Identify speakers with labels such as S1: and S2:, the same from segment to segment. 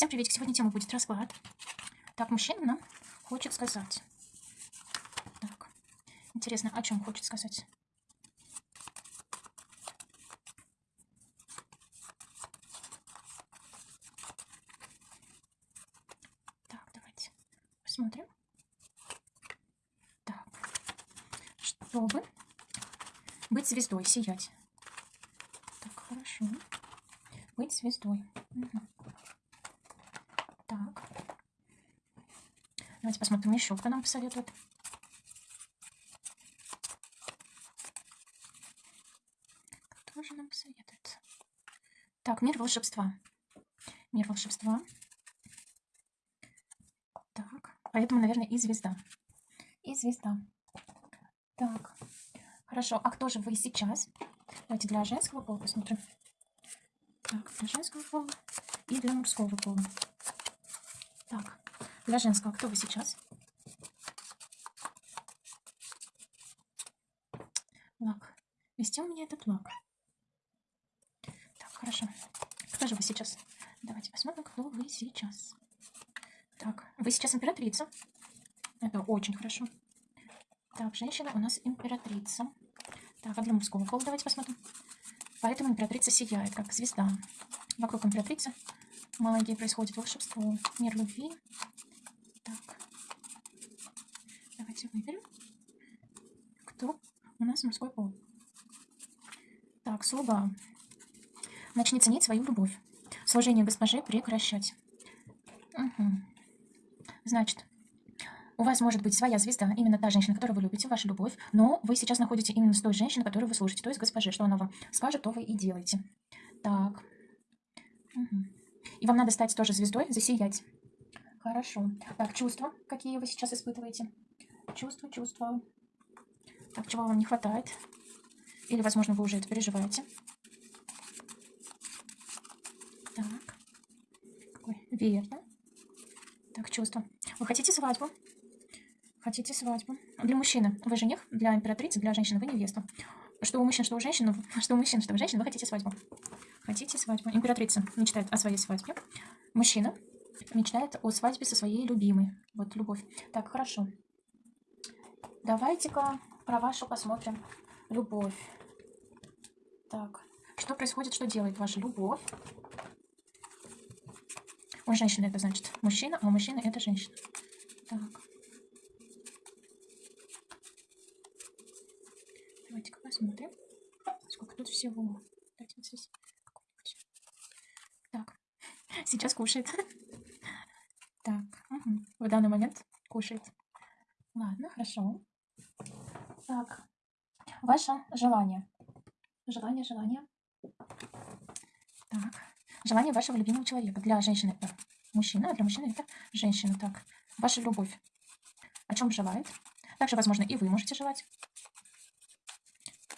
S1: Всем привет! Сегодня тема будет расклад. Так, мужчина нам хочет сказать. Так, интересно, о чем хочет сказать? Так, давайте посмотрим. Так, чтобы быть звездой, сиять. Так, хорошо. Быть звездой. Угу. Так. Давайте посмотрим еще, кто нам посоветует. Кто же нам посоветует? Так, мир волшебства. Мир волшебства. Так, поэтому, наверное, и звезда. И звезда. Так, хорошо. А кто же вы сейчас? Давайте для женского пола посмотрим. Так, для женского пола и для мужского пола. Так, для женского, кто вы сейчас? Лак. Вести у меня этот лак. Так, хорошо. Кто же вы сейчас? Давайте посмотрим, кто вы сейчас. Так, вы сейчас императрица. Это очень хорошо. Так, женщина у нас императрица. Так, а для мужского пола давайте посмотрим. Поэтому императрица сияет, как звезда. Вокруг императрицы магии происходит волшебство. Мир любви. Так. Давайте выберем. Кто у нас мужской пол? Так, слуга. Начни ценить свою любовь. Служение госпоже прекращать. Угу. Значит, у вас может быть своя звезда, именно та женщина, которую вы любите, ваша любовь, но вы сейчас находите именно с той женщиной, которую вы служите, то есть госпоже, что она вам скажет, то вы и делаете. Так. Угу. И вам надо стать тоже звездой, засиять. Хорошо. Так, чувства, какие вы сейчас испытываете? Чувства, чувства. Так, чего вам не хватает? Или, возможно, вы уже это переживаете. Так. Какой? Верно. Так, чувства. Вы хотите свадьбу? Хотите свадьбу? Для мужчины вы жених, для императрицы, для женщины вы невеста. Что у мужчин, что у женщин, что у мужчин, что у женщин, вы хотите свадьбу. Хотите свадьбу? Императрица мечтает о своей свадьбе. Мужчина мечтает о свадьбе со своей любимой. Вот любовь. Так, хорошо. Давайте-ка про вашу посмотрим. Любовь. Так, что происходит, что делает ваша любовь? У женщины это значит мужчина, а у мужчины это женщина. Так. Давайте-ка посмотрим, сколько тут всего. Здесь. Сейчас кушает. Так, угу. в данный момент кушает. Ладно, хорошо. Так, ваше желание. Желание, желание. Так, желание вашего любимого человека. Для женщины это мужчина, а для мужчины это женщина. Так, ваша любовь. О чем желает? Также, возможно, и вы можете желать.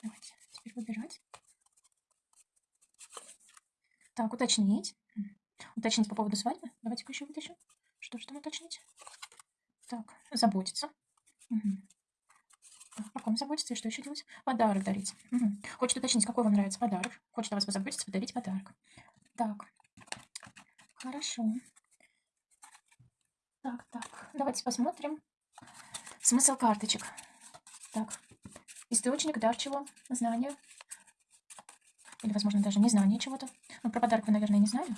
S1: Давайте теперь выбирать. Так, уточнить. Уточнить по поводу свадьбы. Давайте-ка еще вытащим. Что же там уточнить? Так, заботиться. Угу. Так, о ком заботиться и что еще делать? Подарок дарить. Угу. Хочет уточнить, какой вам нравится подарок. Хочет о вас позаботиться, подарить подарок. Так, хорошо. Так, так, давайте посмотрим. Смысл карточек. Так, источник, дар чего, знание. Или, возможно, даже незнание чего-то. Ну, про подарок вы, наверное, не знали.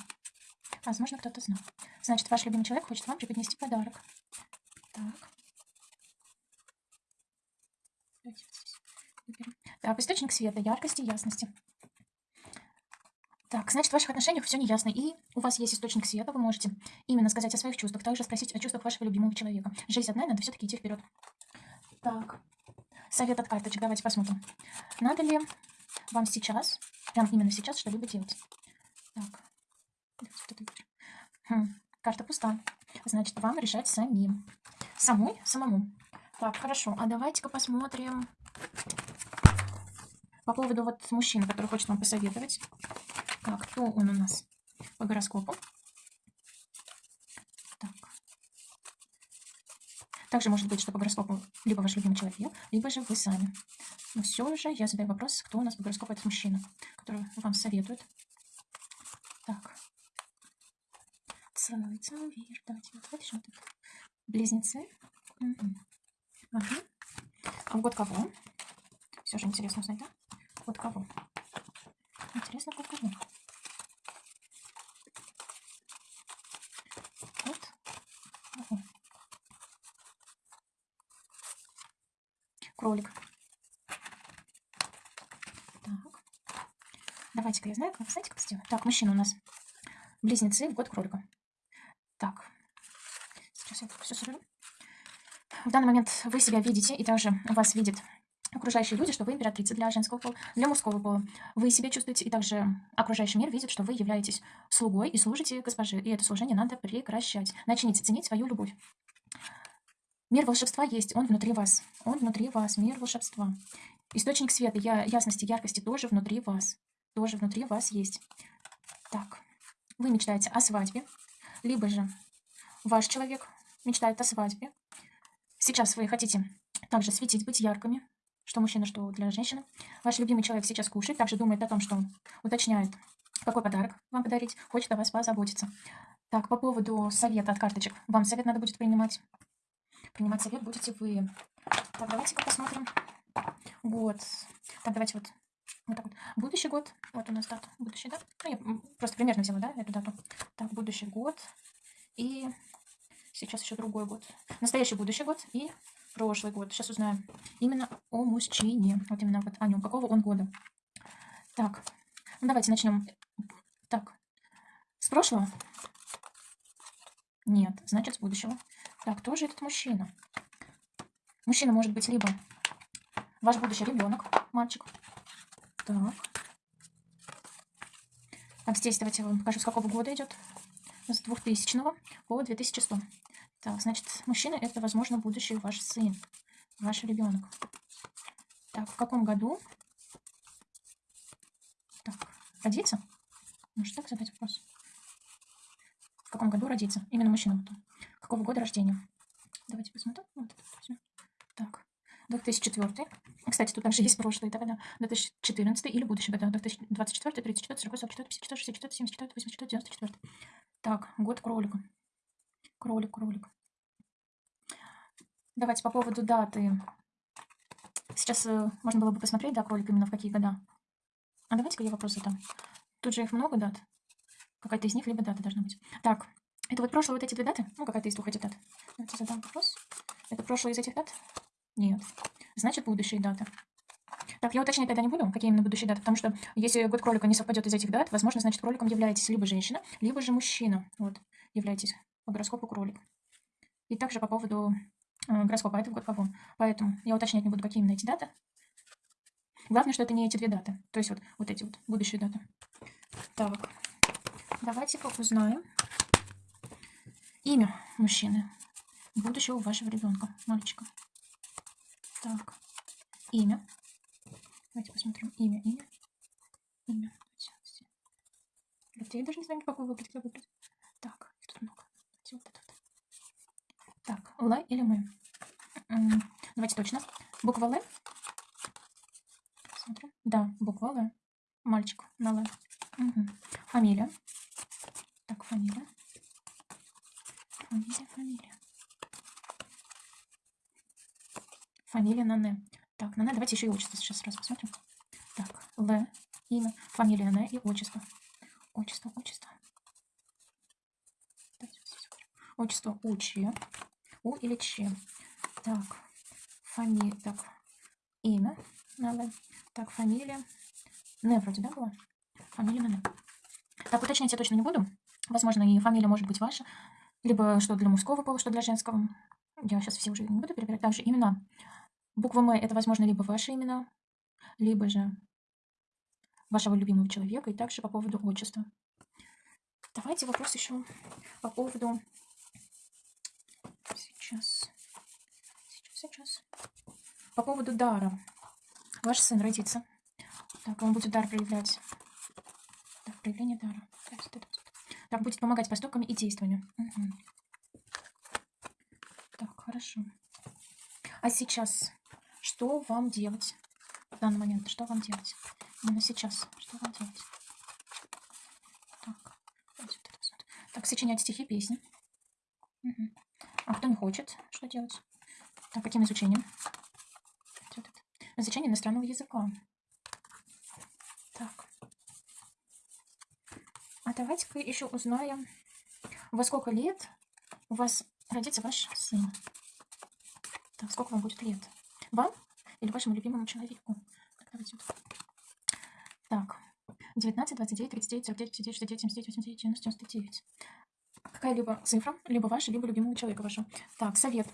S1: Возможно, кто-то знал. Значит, ваш любимый человек хочет вам преподнести подарок. Так. Так, источник света, яркости, ясности. Так, значит, в ваших отношениях все неясно. И у вас есть источник света, вы можете именно сказать о своих чувствах, также спросить о чувствах вашего любимого человека. Жизнь одна, надо все-таки идти вперед. Так, совет от карточек, давайте посмотрим. Надо ли вам сейчас, прям именно сейчас, что-либо делать? Так, Хм, карта пуста. Значит, вам решать самим. Самой? Самому. Так, хорошо. А давайте-ка посмотрим по поводу вот мужчины, который хочет вам посоветовать. Так, кто он у нас по гороскопу? Так. Также может быть, что по гороскопу либо ваш любимый человек, либо же вы сами. Но все же я задаю вопрос, кто у нас по гороскопу этот мужчина, который вам советует. Так красавица, вверх. Давайте вот это. Близнецы. Ага. А год кого? Все же интересно узнать, да? Год кого? Интересно, год кого? Вот. Ага. Кролик. Так. Давайте-ка я знаю, как, знаете, как сделать? Так, мужчина у нас. Близнецы в год кролика. Так. Сейчас я все соберу. В данный момент вы себя видите, и также вас видят окружающие люди, что вы императрица для женского пола, для мужского пола. Вы себя чувствуете, и также окружающий мир видит, что вы являетесь слугой и служите госпоже. И это служение надо прекращать. Начните ценить свою любовь. Мир волшебства есть, он внутри вас. Он внутри вас, мир волшебства. Источник света, я, ясности, яркости тоже внутри вас. Тоже внутри вас есть. Так, вы мечтаете о свадьбе, либо же ваш человек мечтает о свадьбе. Сейчас вы хотите также светить, быть яркими, что мужчина, что для женщины. Ваш любимый человек сейчас кушает, также думает о том, что уточняет, какой подарок вам подарить, хочет о вас позаботиться. Так, по поводу совета от карточек. Вам совет надо будет принимать. Принимать совет будете вы. Так, давайте-ка посмотрим. Год. Так, давайте вот, вот так вот. Будущий год. Вот у нас дата. Будущий, да? Ну, я просто примерно взяла, да, эту дату. Так, будущий год. И сейчас еще другой год. Настоящий будущий год и прошлый год. Сейчас узнаем именно о мужчине. Вот именно вот о нем. Какого он года. Так, ну давайте начнем. Так, с прошлого? Нет, значит с будущего. Так, кто же этот мужчина? Мужчина может быть либо ваш будущий ребенок, мальчик. Так. Так, здесь давайте я вам покажу, с какого года идет. С 2000 по 2100. Так, значит, мужчина это, возможно, будущий ваш сын, ваш ребенок. Так, в каком году? Так, родиться? Может так задать вопрос? В каком году родиться? Именно мужчина потом. Какого года рождения? Давайте посмотрим. Вот это так, 2004. Кстати, тут также есть прошлые года. 2014 или будущий года. 2024, 34, 40, 44, 54, 64, 74, 84, 94. Так, год кролика. Кролик, кролик. Давайте по поводу даты. Сейчас э, можно было бы посмотреть, да, кролик именно в какие года. А давайте-ка я вопрос задам. Тут же их много дат. Какая-то из них либо дата должна быть. Так, это вот прошлые вот эти две даты? Ну, какая-то из двух этих дат. Давайте задам вопрос. Это прошлые из этих дат? Нет. Значит, будущие даты. Так, я уточнять тогда не буду, какие именно будущие даты, потому что если год кролика не совпадет из этих дат, возможно, значит, кроликом являетесь либо женщина, либо же мужчина. Вот, являетесь по гороскопу кролик. И также по поводу э, гороскопа, это в год кого. Поэтому я уточнять не буду, какие именно эти даты. Главное, что это не эти две даты. То есть вот, вот эти вот будущие даты. Так, давайте-ка узнаем имя мужчины, будущего вашего ребенка, мальчика. Так, имя. Давайте посмотрим. Имя, имя. Имя. Хотя я даже не знаю, какой выбрать, как выбрать. Так, их тут много. Давайте вот этот. Так, Л или мы? Давайте точно. Буква Л. Смотрим. Да, буква Л. Мальчик на Л. Угу. Фамилия. Так, фамилия. Фамилия, фамилия. Фамилия на Н. Так, на Н. Давайте еще и отчество сейчас сразу посмотрим. Так, Л, имя, фамилия Н и отчество. Отчество, отчество. Отчество У, Ч. У или Ч. Так, фамилия, так, имя на Л. Так, фамилия. Н вроде, да, была? Фамилия Н. Так, уточнять я точно не буду. Возможно, и фамилия может быть ваша. Либо что для мужского пола, что для женского. Я сейчас все уже не буду перебирать. Также имена. Буква М это, возможно, либо ваши имена, либо же вашего любимого человека. И также по поводу отчества. Давайте вопрос еще по поводу... Сейчас. Сейчас, сейчас. По поводу дара. Ваш сын родится. Так, он будет дар проявлять. Так, проявление дара. Так, будет помогать поступками и действиями. Угу. Так, хорошо. А сейчас что вам делать? В данный момент, что вам делать? Именно сейчас, что вам делать? Так, так сочинять стихи, песни. Мгм. А кто не хочет, что делать? Так, каким изучением? Изучение иностранного языка. Так. А давайте-ка еще узнаем, во сколько лет у вас родится ваш сын. Так, сколько вам будет лет? Вам или вашему любимому человеку? Так, давайте вот. Так, 19, 29, 39, 49, 59, 69, 79, 89, 90, 99. Какая-либо цифра, либо ваша, либо любимого человека вашего. Так, совет.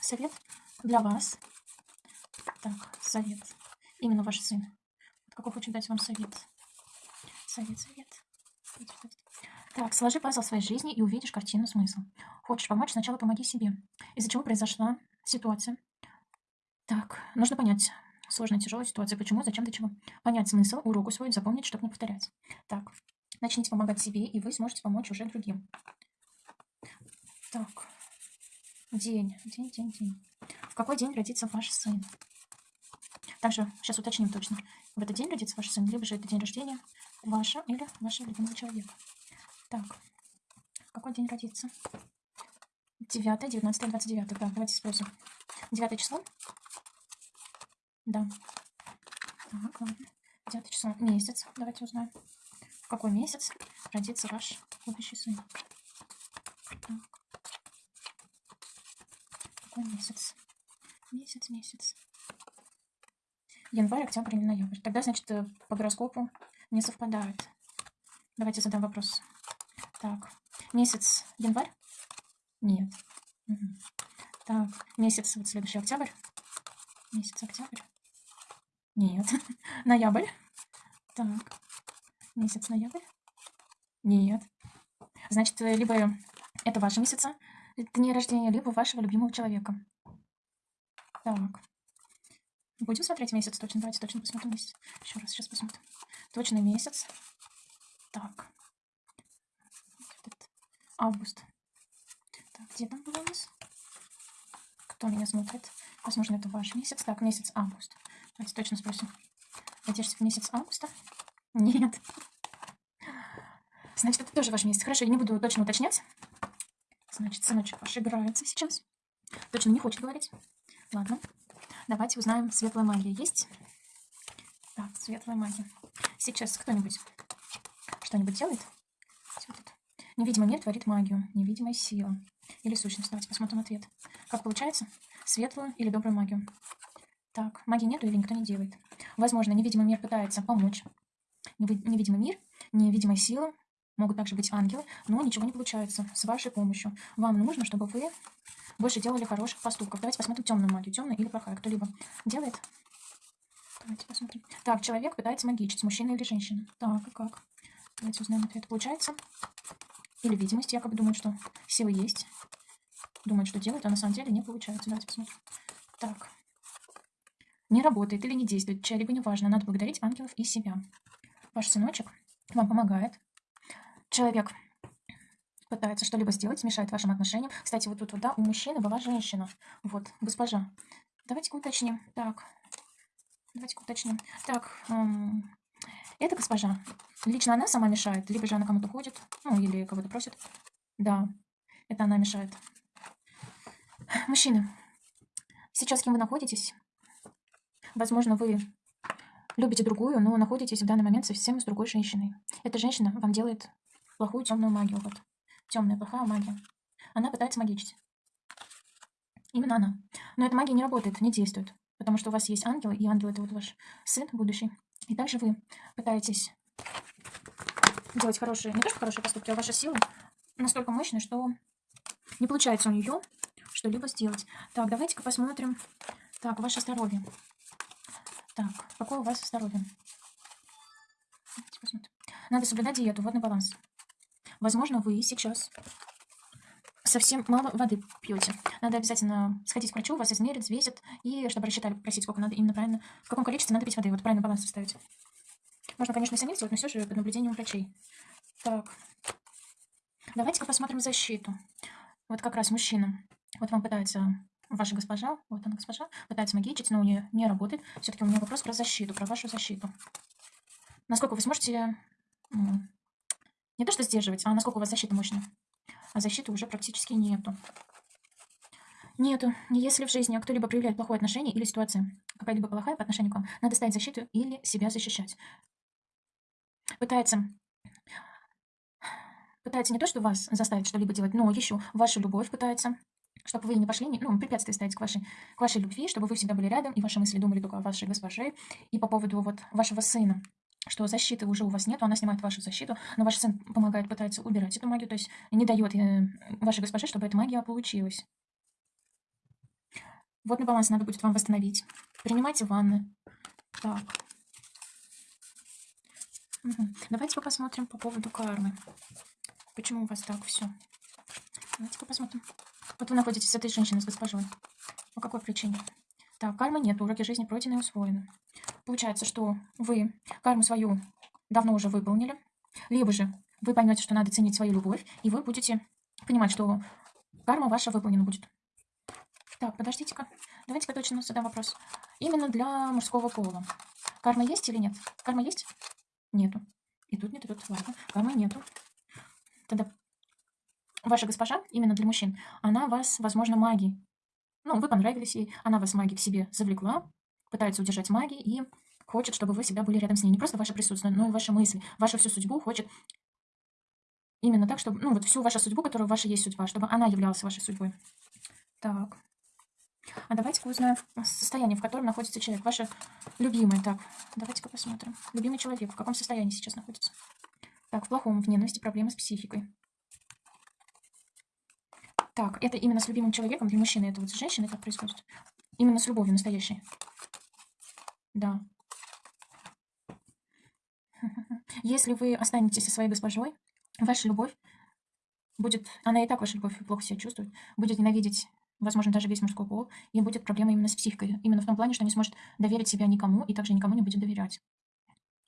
S1: Совет для вас. Так, совет. Именно ваш сын. Какой хочет дать вам совет. Совет, совет. Так, сложи пазл своей жизни и увидишь картину смысла. Хочешь помочь, сначала помоги себе. Из-за чего произошла ситуация. Так, нужно понять сложная, тяжелая ситуация. Почему, зачем, для чего. Понять смысл, урок усвоить, запомнить, чтобы не повторять. Так, начните помогать себе, и вы сможете помочь уже другим. Так, день, день, день, день. В какой день родится ваш сын? Также сейчас уточним точно. В этот день родится ваш сын, либо же это день рождения ваша или вашего любимого человека. Так, какой день родится? 9, 19, 29. Да, давайте спросим. 9 число? Да. Так, ладно. 9 число. Месяц. Давайте узнаем. В какой месяц родится ваш будущий сын? Так. Какой месяц? Месяц, месяц. Январь, октябрь или ноябрь. Тогда, значит, э, по гороскопу не совпадает. Давайте задам вопрос. Так, месяц январь? Нет. Угу. Так, месяц, вот следующий октябрь. Месяц октябрь. Нет. Ноябрь. Так, месяц ноябрь. Нет. Значит, э, либо это ваши месяца дни рождения, либо вашего любимого человека. Так. Будем смотреть месяц точно. Давайте точно посмотрим месяц. Еще раз сейчас посмотрим. Точный месяц. Так. Август. Так, где там было у нас? Кто меня смотрит? Возможно, это ваш месяц. Так, месяц август. Давайте точно спросим. Надеешься в месяц августа? Нет. Значит, это тоже ваш месяц. Хорошо, я не буду точно уточнять. Значит, сыночек ваш играется сейчас. Точно не хочет говорить. Ладно. Давайте узнаем, светлая магия есть. Так, светлая магия. Сейчас кто-нибудь что-нибудь делает? Невидимый мир творит магию, невидимая сила. Или сущность. Давайте посмотрим ответ. Как получается? Светлую или добрую магию? Так, магии нету или никто не делает. Возможно, невидимый мир пытается помочь. Невидимый мир, невидимая сила, могут также быть ангелы, но ничего не получается с вашей помощью. Вам нужно, чтобы вы больше делали хороших поступков. Давайте посмотрим темную магию. Темная или плохая. Кто-либо делает? Давайте посмотрим. Так, человек пытается магичить, мужчина или женщина. Так, и как? Давайте узнаем ответ. Получается, или видимость якобы думает, что силы есть. Думает, что делает, а на самом деле не получается. Давайте посмотрим. Так. Не работает или не действует, чья-либо неважно. Надо благодарить ангелов и себя. Ваш сыночек вам помогает. Человек пытается что-либо сделать, мешает вашим отношениям. Кстати, вот тут вот, да, у мужчины была женщина. Вот, госпожа. Давайте-ка уточним. Так, давайте-ка уточним. Так, эм, эта госпожа, лично она сама мешает, либо же она кому-то ходит, ну, или кого-то просит. Да, это она мешает. Мужчины, сейчас с кем вы находитесь? Возможно, вы любите другую, но находитесь в данный момент совсем с другой женщиной. Эта женщина вам делает плохую темную магию. Вот. Темная, плохая магия. Она пытается магичить. Именно она. Но эта магия не работает, не действует. Потому что у вас есть ангел, и ангел это вот ваш сын будущий. И также вы пытаетесь делать хорошие, не то что хорошие поступки, а ваша сила настолько мощная, что не получается у нее что-либо сделать. Так, давайте-ка посмотрим. Так, ваше здоровье. Так, какое у вас здоровье? Надо соблюдать диету, водный баланс. Возможно, вы сейчас совсем мало воды пьете. Надо обязательно сходить к врачу, вас измерят, взвесят, и чтобы рассчитали, просить, сколько надо именно правильно, в каком количестве надо пить воды. Вот правильно баланс составить. Можно, конечно, самим сделать, но все же под наблюдением врачей. Так. Давайте-ка посмотрим защиту. Вот как раз мужчина. Вот вам пытается ваша госпожа, вот она госпожа, пытается магичить, но у нее не работает. Все-таки у меня вопрос про защиту, про вашу защиту. Насколько вы сможете, ну, не то что сдерживать, а насколько у вас защита мощная? а защиты уже практически нету. Нету. Если в жизни кто-либо проявляет плохое отношение или ситуация какая-либо плохая по отношению к вам, надо ставить защиту или себя защищать. Пытается пытается не то, что вас заставить что-либо делать, но еще вашу любовь пытается, чтобы вы не пошли, ну, препятствие ставить к вашей, к вашей любви, чтобы вы всегда были рядом, и ваши мысли думали только о вашей госпоже, и по поводу вот вашего сына, что защиты уже у вас нет, она снимает вашу защиту, но ваш сын помогает, пытается убирать эту магию, то есть не дает э, вашей госпоже, чтобы эта магия получилась. Водный баланс надо будет вам восстановить. Принимайте ванны. Так. Угу. Давайте посмотрим по поводу кармы. Почему у вас так все? Давайте-ка посмотрим. Вот вы находитесь с этой женщиной, с госпожой. По какой причине? Так, кармы нет, уроки жизни пройдены и усвоены. Получается, что вы карму свою давно уже выполнили, либо же вы поймете, что надо ценить свою любовь, и вы будете понимать, что карма ваша выполнена будет. Так, подождите-ка. Давайте-ка точно задам вопрос. Именно для мужского пола. Карма есть или нет? Карма есть? Нету. И тут нет, и тут. Ладно, кармы нету. Тогда ваша госпожа, именно для мужчин, она вас, возможно, магией. Ну, вы понравились ей, она вас магией к себе завлекла, пытается удержать магией и хочет, чтобы вы всегда были рядом с ней. Не просто ваше присутствие, но и ваши мысли, вашу всю судьбу хочет именно так, чтобы, ну, вот всю вашу судьбу, которая ваша есть судьба, чтобы она являлась вашей судьбой. Так. А давайте-ка узнаем состояние, в котором находится человек. Ваше любимое. Так, давайте-ка посмотрим. Любимый человек, в каком состоянии сейчас находится? Так, в плохом, в ненависти, проблемы с психикой. Так, это именно с любимым человеком для мужчины, это вот с женщиной так происходит. Именно с любовью настоящей. Да. Если вы останетесь со своей госпожой, ваша любовь будет, она и так ваша любовь плохо себя чувствует, будет ненавидеть возможно, даже весь мужской пол, и будет проблема именно с психикой. Именно в том плане, что не сможет доверить себя никому, и также никому не будет доверять.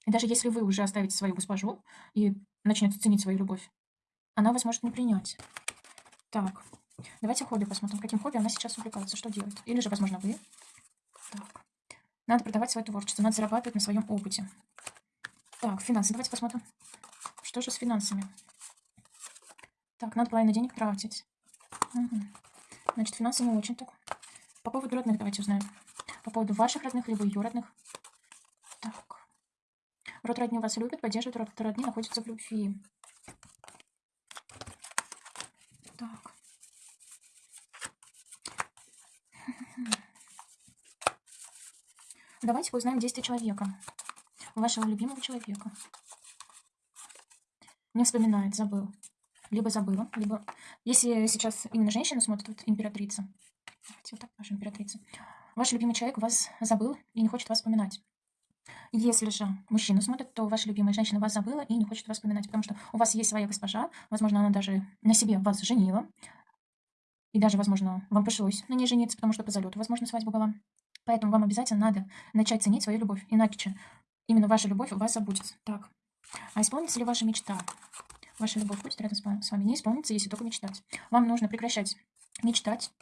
S1: И даже если вы уже оставите свою госпожу и начнете ценить свою любовь, она вас может не принять. Так, давайте хобби посмотрим, каким хобби она сейчас увлекается, что делает. Или же, возможно, вы. Так, надо продавать свое творчество, надо зарабатывать на своем опыте. Так, финансы, давайте посмотрим. Что же с финансами? Так, надо половину денег тратить. Угу. Значит, финансы не очень так. По поводу родных давайте узнаем. По поводу ваших родных, либо ее родных. Так. Род родни вас любит, поддерживает, род родни находится в любви. Так. Давайте узнаем действия человека. Вашего любимого человека. Не вспоминает, забыл либо забыла, либо... Если сейчас именно женщина смотрит, вот императрица, давайте вот так наша императрица, ваш любимый человек вас забыл и не хочет вас вспоминать. Если же мужчина смотрит, то ваша любимая женщина вас забыла и не хочет вас вспоминать, потому что у вас есть своя госпожа, возможно, она даже на себе вас женила, и даже, возможно, вам пришлось на ней жениться, потому что по залету, возможно, свадьба была. Поэтому вам обязательно надо начать ценить свою любовь, иначе именно ваша любовь вас забудет. Так, а исполнится ли ваша мечта? Ваша любовь будет рядом с вами. Не исполнится, если только мечтать. Вам нужно прекращать мечтать.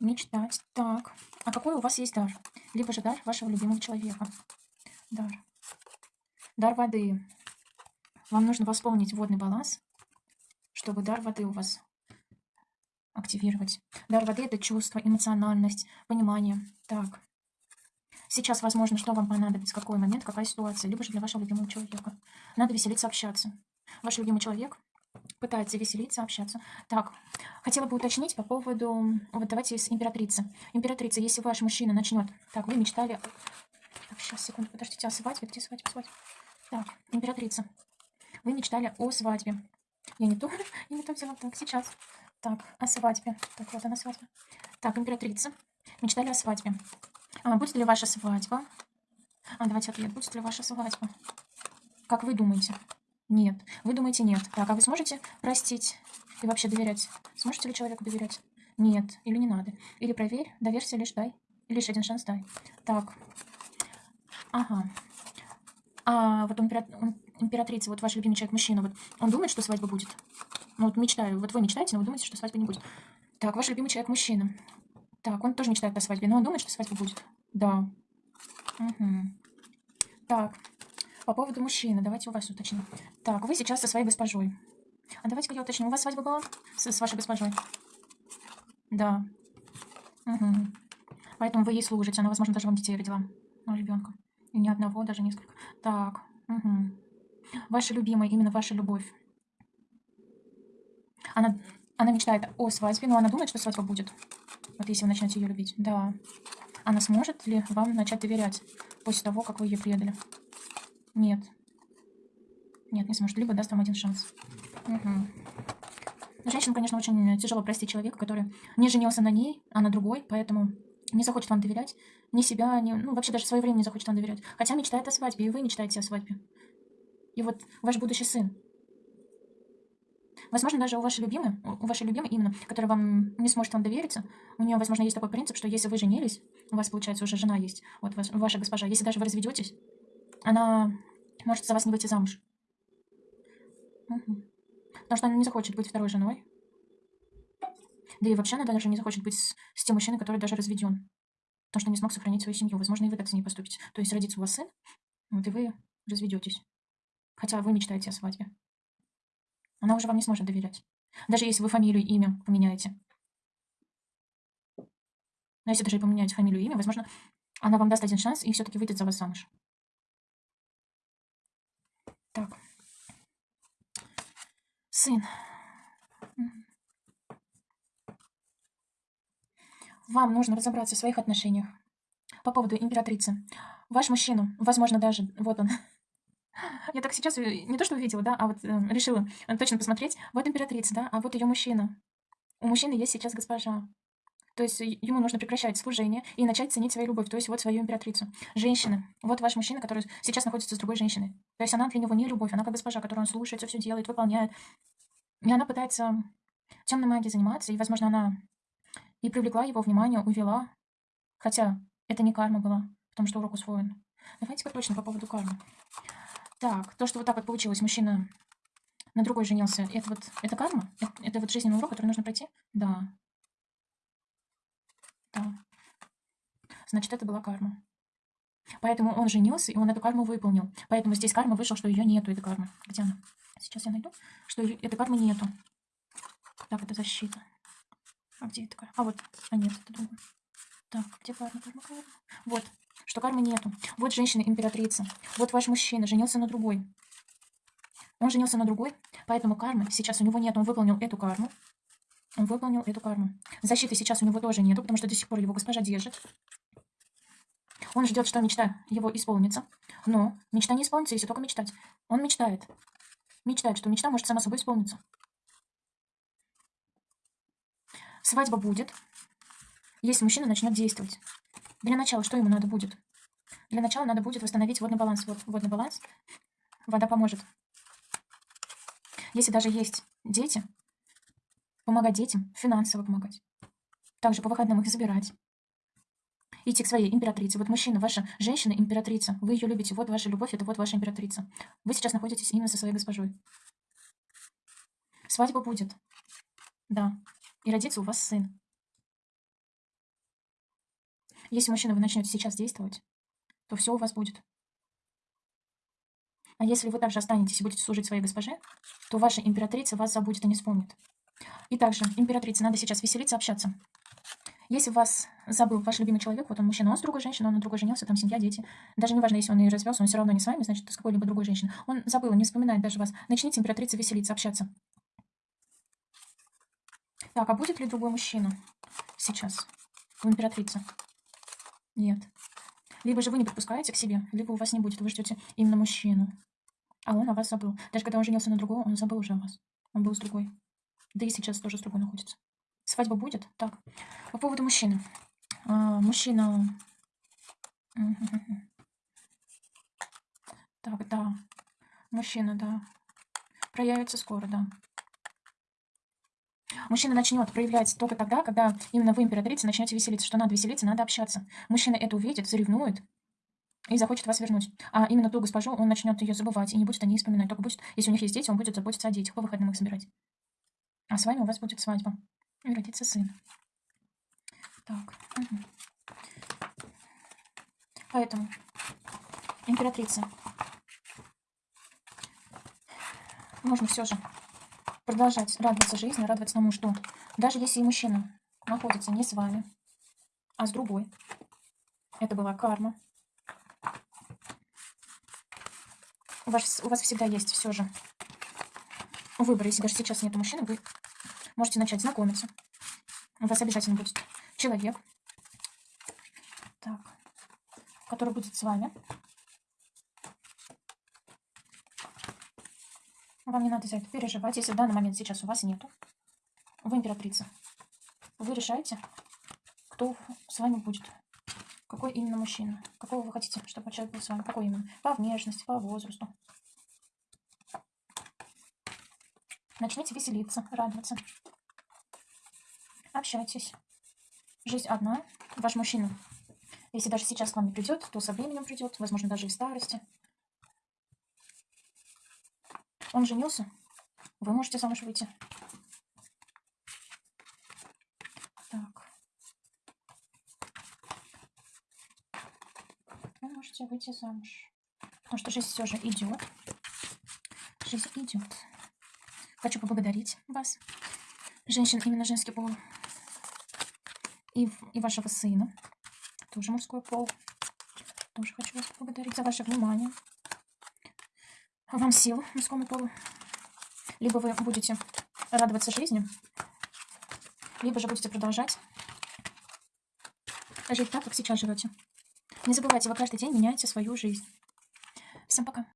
S1: Мечтать. Так. А какой у вас есть дар? Либо же дар вашего любимого человека. Дар. Дар воды. Вам нужно восполнить водный баланс, чтобы дар воды у вас активировать. Дар воды – это чувство, эмоциональность, понимание. Так. Сейчас, возможно, что вам понадобится, какой момент, какая ситуация, либо же для вашего любимого человека. Надо веселиться, общаться. Ваш любимый человек пытается веселиться, общаться. Так, хотела бы уточнить по поводу... Вот давайте с императрицы. Императрица, если ваш мужчина начнет... Так, вы мечтали... Так, сейчас, секунду, подождите, о свадьбе? Где свадьба, свадьба? Так, императрица. Вы мечтали о свадьбе. Я не то, я не то взяла. Так, сейчас. Так, о свадьбе. Так, вот она свадьба. Так, императрица. Мечтали о свадьбе. А, будет ли ваша свадьба? А, давайте ответ. Будет ли ваша свадьба? Как вы думаете? Нет. Вы думаете нет. Так, а вы сможете простить и вообще доверять? Сможете ли человеку доверять? Нет. Или не надо? Или проверь, доверься, лишь дай. Лишь один шанс дай. Так. Ага. А вот импера... императрица, вот ваш любимый человек, мужчина, вот он думает, что свадьба будет? Ну вот мечтаю. Вот вы мечтаете, но вы думаете, что свадьбы не будет. Так, ваш любимый человек, мужчина. Так, он тоже мечтает о свадьбе, но он думает, что свадьба будет. Да. Угу. Так. По поводу мужчины, давайте у вас уточним. Так, вы сейчас со своей госпожой. А давайте-ка я уточню. У вас свадьба была с, с вашей госпожой? Да. Угу. Поэтому вы ей служите. Она, возможно, даже вам детей родила. Ну, ребенка. И не одного, даже несколько. Так. Угу. Ваша любимая, именно ваша любовь. Она, она мечтает о свадьбе, но она думает, что свадьба будет. Вот если вы начнете ее любить. Да. Она сможет ли вам начать доверять после того, как вы ее предали? Нет. Нет, не сможет. Либо даст вам один шанс. Угу. Женщинам, конечно, очень тяжело простить человека, который не женился на ней, а на другой, поэтому не захочет вам доверять, ни себя, ни, ну, вообще даже свое время не захочет вам доверять. Хотя мечтает о свадьбе, и вы мечтаете о свадьбе. И вот ваш будущий сын. Возможно, даже у вашей любимой, у вашей любимой именно, которая вам не сможет вам довериться, у нее, возможно, есть такой принцип, что если вы женились, у вас, получается, уже жена есть, вот ваш, ваша госпожа, если даже вы разведетесь, она может за вас не выйти замуж. Потому что она не захочет быть второй женой. Да и вообще она даже не захочет быть с, с тем мужчиной, который даже разведен. Потому что не смог сохранить свою семью. Возможно, и вы так с ней поступите. То есть родится у вас сын, вот и вы разведетесь. Хотя вы мечтаете о свадьбе. Она уже вам не сможет доверять. Даже если вы фамилию и имя поменяете. Но если даже и поменяете фамилию и имя, возможно, она вам даст один шанс и все-таки выйдет за вас замуж. Так. Сын. Вам нужно разобраться в своих отношениях. По поводу императрицы. Ваш мужчина, возможно, даже... Вот он. Я так сейчас э, не то что увидела, да, а вот э, решила точно посмотреть. Вот императрица, да, а вот ее мужчина. У мужчины есть сейчас госпожа. То есть ему нужно прекращать служение и начать ценить свою любовь, то есть вот свою императрицу. Женщина. Вот ваш мужчина, который сейчас находится с другой женщиной. То есть она для него не любовь, она как госпожа, которую он слушается, все делает, выполняет. И она пытается темной магией заниматься, и, возможно, она и привлекла его внимание, увела. Хотя это не карма была, потому что урок усвоен. Давайте-ка точно по поводу кармы. Так, то, что вот так вот получилось, мужчина на другой женился, это вот, это карма? Это, это вот жизненный урок, который нужно пройти? Да. Да. Значит, это была карма. Поэтому он женился, и он эту карму выполнил. Поэтому здесь карма вышел, что ее нету, этой кармы. Где она? Сейчас я найду, что этой кармы нету. Так, это защита. А где это карма? А вот, а нет, это другое. Так, где карма, карма, карма? Вот, что кармы нету. Вот женщина-императрица. Вот ваш мужчина женился на другой. Он женился на другой, поэтому кармы сейчас у него нет. Он выполнил эту карму. Он выполнил эту карму. Защиты сейчас у него тоже нету, потому что до сих пор его госпожа держит. Он ждет, что мечта его исполнится. Но мечта не исполнится, если только мечтать. Он мечтает. Мечтает, что мечта может сама собой исполниться. Свадьба будет, если мужчина начнет действовать. Для начала что ему надо будет? Для начала надо будет восстановить водный баланс. Вот водный баланс. Вода поможет. Если даже есть дети, помогать детям, финансово помогать. Также по выходным их забирать. Идти к своей императрице. Вот мужчина, ваша женщина императрица. Вы ее любите. Вот ваша любовь, это вот ваша императрица. Вы сейчас находитесь именно со своей госпожой. Свадьба будет. Да. И родится у вас сын. Если, мужчина, вы начнете сейчас действовать, то все у вас будет. А если вы также останетесь и будете служить своей госпоже, то ваша императрица вас забудет и не вспомнит. И также, императрице надо сейчас веселиться, общаться. Если вас забыл ваш любимый человек, вот он мужчина, он с другой женщиной, он на другой женился, там семья, дети. Даже не важно, если он и развелся, он все равно не с вами, значит, с какой-либо другой женщиной. Он забыл, не вспоминает даже вас. Начните, императрица, веселиться, общаться. Так, а будет ли другой мужчина сейчас у императрицы? Нет. Либо же вы не подпускаете к себе, либо у вас не будет, вы ждете именно мужчину. А он о вас забыл. Даже когда он женился на другого, он забыл уже о вас. Он был с другой. Да и сейчас тоже с другой находится. Свадьба будет? Так. По поводу мужчины. А, мужчина... Так, да. Мужчина, да. Проявится скоро, да. Мужчина начнет проявлять только тогда, когда именно вы, императрица, начнете веселиться. Что надо веселиться, надо общаться. Мужчина это увидит, заревнует и захочет вас вернуть. А именно ту госпожу он начнет ее забывать и не будет о ней вспоминать. Только будет, если у них есть дети, он будет заботиться о детях, по выходным их собирать. А с вами у вас будет свадьба. И родится сын. Так. Угу. Поэтому, императрица, можно все же продолжать радоваться жизни, радоваться тому, что даже если и мужчина находится не с вами, а с другой, это была карма. У вас, у вас всегда есть все же выбор. Если даже сейчас нет мужчины, вы можете начать знакомиться. У вас обязательно будет человек, так, который будет с вами. Вам не надо за это переживать, если в данный момент сейчас у вас нету. Вы императрица. Вы решаете, кто с вами будет. Какой именно мужчина. Какого вы хотите, чтобы человек был с вами. Какой именно. По внешности, по возрасту. Начните веселиться, радоваться. Общайтесь. Жизнь одна. Ваш мужчина, если даже сейчас к вам не придет, то со временем придет. Возможно, даже и в старости. Он женился. Вы можете замуж выйти. Так. Вы можете выйти замуж. Потому что жизнь все же идет. Жизнь идет. Хочу поблагодарить вас, женщин, именно женский пол, и, и вашего сына, тоже мужской пол. Тоже хочу вас поблагодарить за ваше внимание. Вам сил мужскому полу. Либо вы будете радоваться жизни, либо же будете продолжать жить так, как сейчас живете. Не забывайте, вы каждый день меняете свою жизнь. Всем пока.